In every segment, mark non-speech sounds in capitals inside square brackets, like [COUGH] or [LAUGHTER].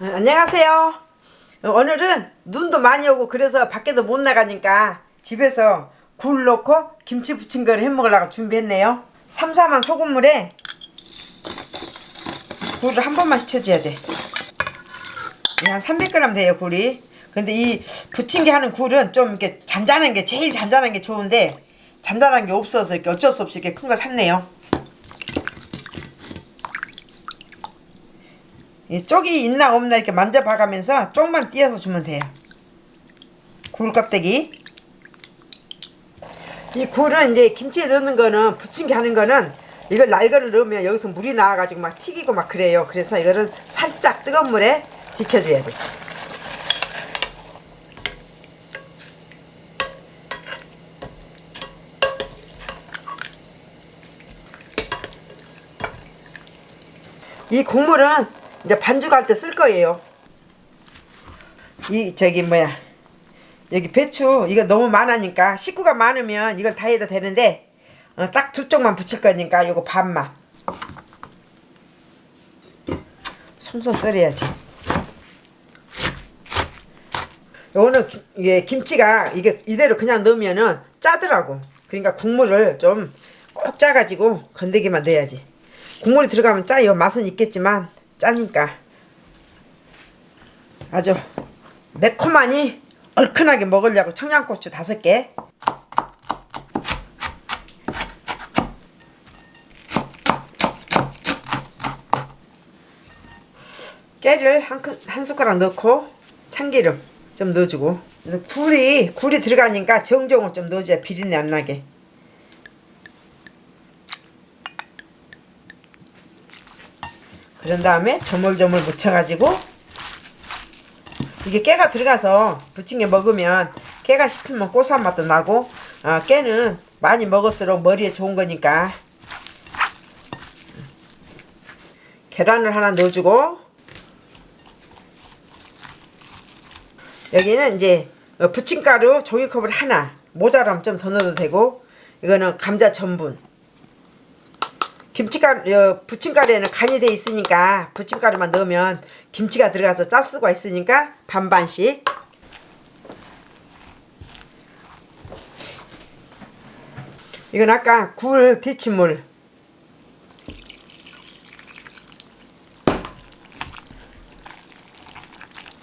어, 안녕하세요. 어, 오늘은 눈도 많이 오고 그래서 밖에도 못 나가니까 집에서 굴 넣고 김치 부친 거를 해 먹으려고 준비했네요. 삼삼한 소금물에 굴을 한 번만 씻혀줘야 돼. 한 300g 돼요 굴이. 근데 이 부친 게 하는 굴은 좀 이렇게 잔잔한 게 제일 잔잔한 게 좋은데 잔잔한 게 없어서 이렇게 어쩔 수 없이 이렇게 큰 거 샀네요. 이 쪽이 있나 없나 이렇게 만져봐가면서 쪽만 띄어서 주면 돼요. 굴 껍데기. 이 굴은 이제 김치에 넣는 거는 부침개 하는 거는 이걸 날거를 넣으면 여기서 물이 나와가지고 막 튀기고 막 그래요. 그래서 이거를 살짝 뜨거운 물에 데쳐줘야 돼. 이 국물은 이제 반죽할 때 쓸 거예요. 이 저기 뭐야 여기 배추 이거 너무 많으니까 식구가 많으면 이걸 다 해도 되는데 어, 딱 두 쪽만 붙일 거니까 요거 반만 손손 썰어야지. 요거는 기- 이게 김치가 이게 이대로 그냥 넣으면은 짜더라고. 그러니까 국물을 좀 꼭 짜가지고 건더기만 넣어야지. 국물이 들어가면 짜요. 맛은 있겠지만 짜니까. 아주 매콤하니 얼큰하게 먹으려고 청양고추 다섯 개. 깨를 한, 큰- 한 숟가락 넣고 참기름 좀 넣어주고. 굴이 굴이 들어가니까 정종을 좀 넣어줘야 비린내 안 나게 그런 다음에 조물조물 묻혀가지고 이게 깨가 들어가서 부침개 먹으면 깨가 씹히면 고소한 맛도 나고 아, 깨는 많이 먹을수록 머리에 좋은 거니까. 계란을 하나 넣어주고 여기는 이제 어, 부침가루 종이컵을 하나 모자라면 좀 더 넣어도 되고 이거는 감자 전분 김치가루 어, 부침가루에는 간이 돼 있으니까 부침가루만 넣으면 김치가 들어가서 짤 수가 있으니까 반반씩 이건 아까 굴 데친물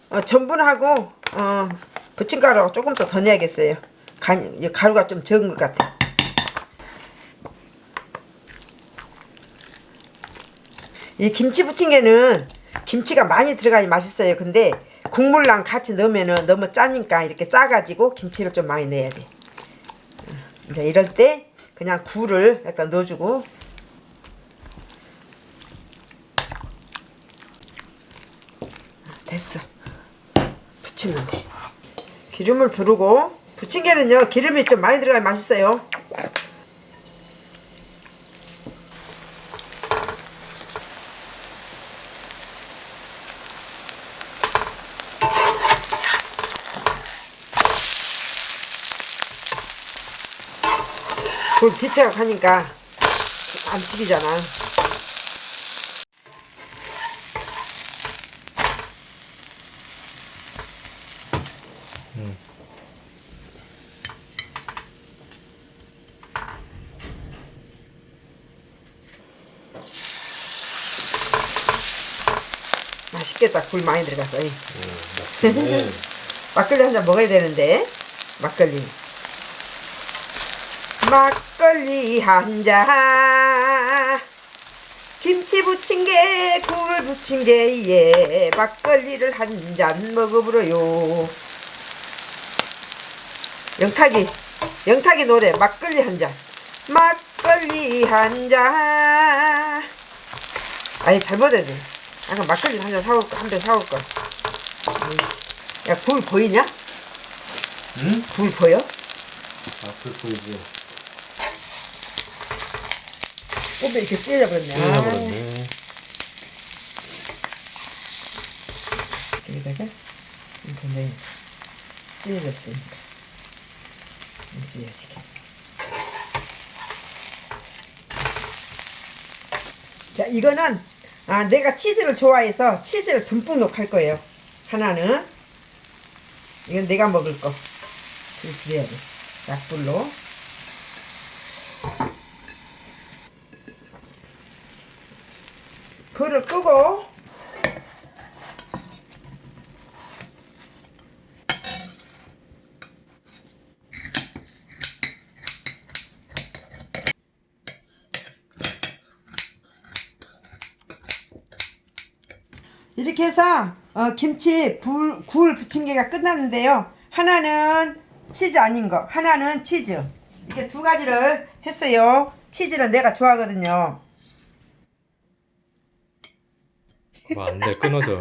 어, 전분하고 어, 부침가루 조금 더더 내야겠어요. 간, 이 가루가 좀 적은 것 같아. 이 김치 부침개는 김치가 많이 들어가야 맛있어요. 근데 국물랑 같이 넣으면은 너무 짜니까 이렇게 짜가지고 김치를 좀 많이 넣어야 돼. 어, 이제 이럴 때 그냥 굴을 약간 넣어주고 됐어. 부치면 돼. 기름을 두르고 부침개는요 기름이 좀 많이 들어가야 맛있어요. 불 가니까 안 튀기잖아. 맛있겠다. 굴 많이 들어가서. 이. 네. 막걸리 [LAUGHS] 한 잔 먹어야 되는데 막걸리 막걸리 한 잔 김치 부침개 굴 부침개에 막걸리를 한 잔 먹어보려요 영탁이 영탁이 노래 막걸리 한 잔 막걸리 한 잔 아니 잘못했네 아까 막걸리 한 잔 사올 거한잔 사올 걸 야, 불 보이냐? 응? 불 보여? 앞을 보이지. 꽃이 이렇게 찢어버렸네. 찢어버렸네. 아, 여기다가 이렇게 찢어졌으니까. 찢어지게. 자, 이거는 아, 내가 치즈를 좋아해서 치즈를 듬뿍 넣고 할 거예요. 하나는 이건 내가 먹을 거. 그래야 돼. 약불로. 불을 끄고 이렇게 해서 어, 김치 불, 굴 부침개가 끝났는데요. 하나는 치즈 아닌 거, 하나는 치즈. 이렇게 두 가지를 했어요. 치즈는 내가 좋아하거든요. 뭐 안돼 끊어져